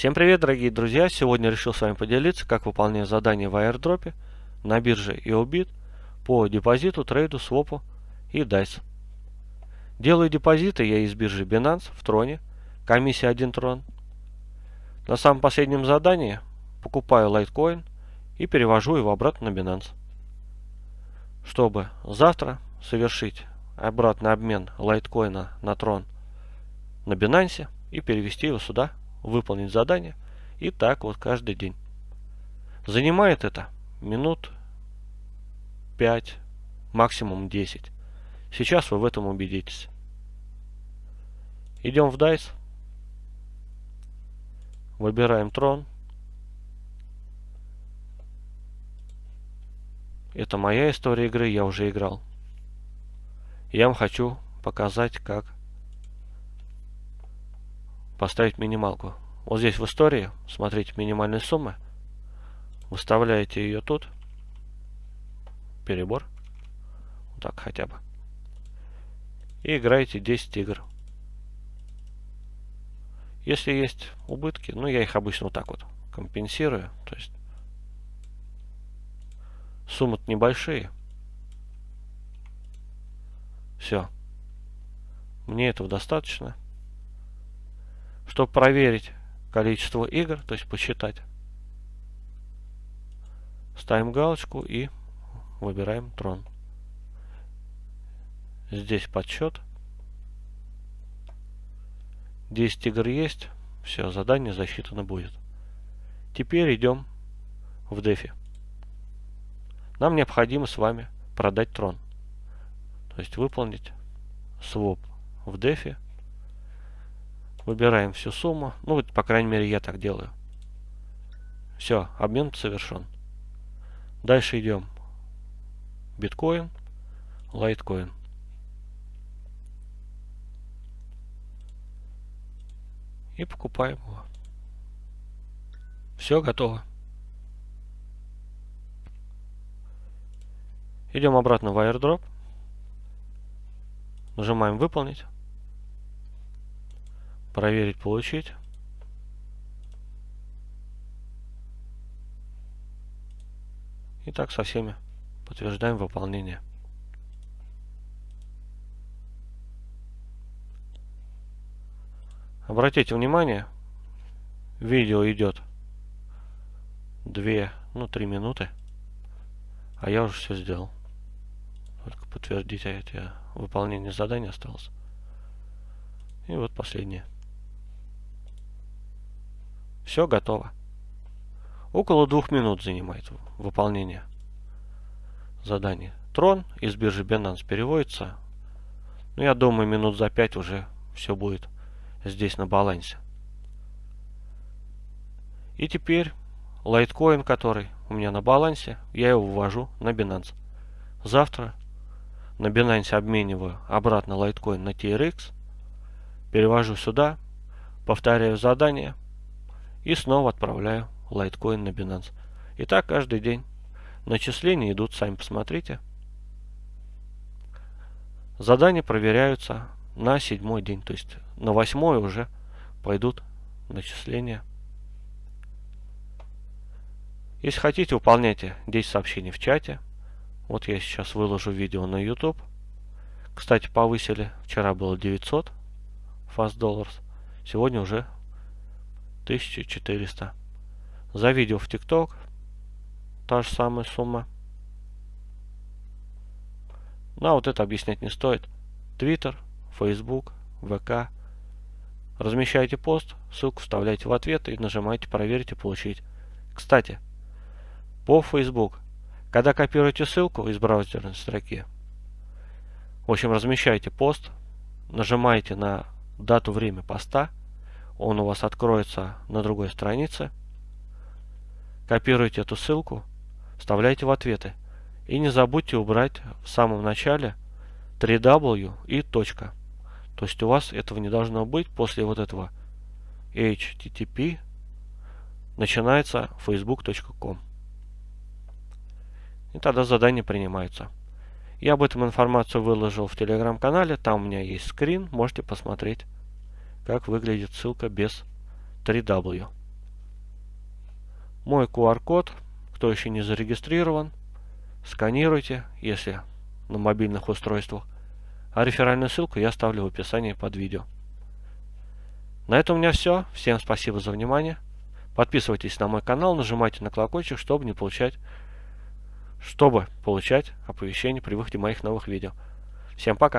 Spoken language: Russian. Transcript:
Всем привет, дорогие друзья! Сегодня решил с вами поделиться, как выполнять задание в airdrop на бирже EOBIT по депозиту, трейду, свопу и DICE. Делаю депозиты я из биржи Binance в Троне, комиссия 1 Трон. На самом последнем задании покупаю Litecoin и перевожу его обратно на Binance. Чтобы завтра совершить обратный обмен лайткоина на трон на Binance и перевести его сюда, выполнить задание. И так вот каждый день. Занимает это минут 5, максимум 10. Сейчас вы в этом убедитесь. Идем в DICE. Выбираем трон. Это моя история игры, я уже играл. Я вам хочу показать, как поставить минималку. Вот здесь в истории, смотрите, минимальная сумма. Выставляете ее тут. Перебор. Вот так хотя бы. И играете 10 игр. Если есть убытки, ну я их обычно вот так вот компенсирую. То есть суммы небольшие. Все. Мне этого достаточно. Чтобы проверить количество игр, то есть посчитать, ставим галочку и выбираем трон. Здесь подсчет. 10 игр есть. Все, задание засчитано будет. Теперь идем в дефи. Нам необходимо с вами продать трон. То есть выполнить своп в дефи. Выбираем всю сумму. Ну, вот, по крайней мере, я так делаю. Все, обмен совершен. Дальше идем. Биткоин, лайткоин. И покупаем его. Все готово. Идем обратно в airdrop. Нажимаем выполнить. Проверить, получить. И так со всеми подтверждаем выполнение. Обратите внимание, видео идет 2, ну 3 минуты, а я уже все сделал. Только подтвердить эти выполнение задания осталось. И вот последнее. Все готово. Около двух минут занимает выполнение задания. Трон из биржи Binance переводится. Ну, я думаю, минут за пять уже все будет здесь на балансе. И теперь лайткоин, который у меня на балансе, я его ввожу на Binance. Завтра на Binance обмениваю обратно лайткоин на TRX, перевожу сюда, повторяю задание и снова отправляю лайткоин на Binance. И так каждый день. Начисления идут, сами посмотрите. Задания проверяются на седьмой день, то есть на восьмой уже пойдут начисления. Если хотите, выполняйте 10 сообщений в чате. Вот я сейчас выложу видео на YouTube. Кстати, повысили. Вчера было 900 fast dollars. Сегодня уже 1400. За видео в TikTok та же самая сумма. Ну, а вот это объяснять не стоит. Twitter, Facebook, ВК. Размещайте пост, ссылку вставляйте в ответ и нажимайте «Проверить и получить». Кстати, по Facebook когда копируете ссылку из браузерной строки, в общем, размещаете пост, нажимаете на дату, время поста, он у вас откроется на другой странице, копируете эту ссылку, вставляете в ответы. И не забудьте убрать в самом начале 3w и точка. То есть у вас этого не должно быть после вот этого http начинается facebook.com. И тогда задание принимается. Я об этом информацию выложил в телеграм-канале. Там у меня есть скрин. Можете посмотреть, как выглядит ссылка без 3W. мой QR-код, кто еще не зарегистрирован, сканируйте, если на мобильных устройствах, а реферальную ссылку я оставлю в описании под видео. На этом у меня все. Всем спасибо за внимание. Подписывайтесь на мой канал, нажимайте на колокольчик, чтобы не получать чтобы получать оповещения при выходе моих новых видео. Всем пока!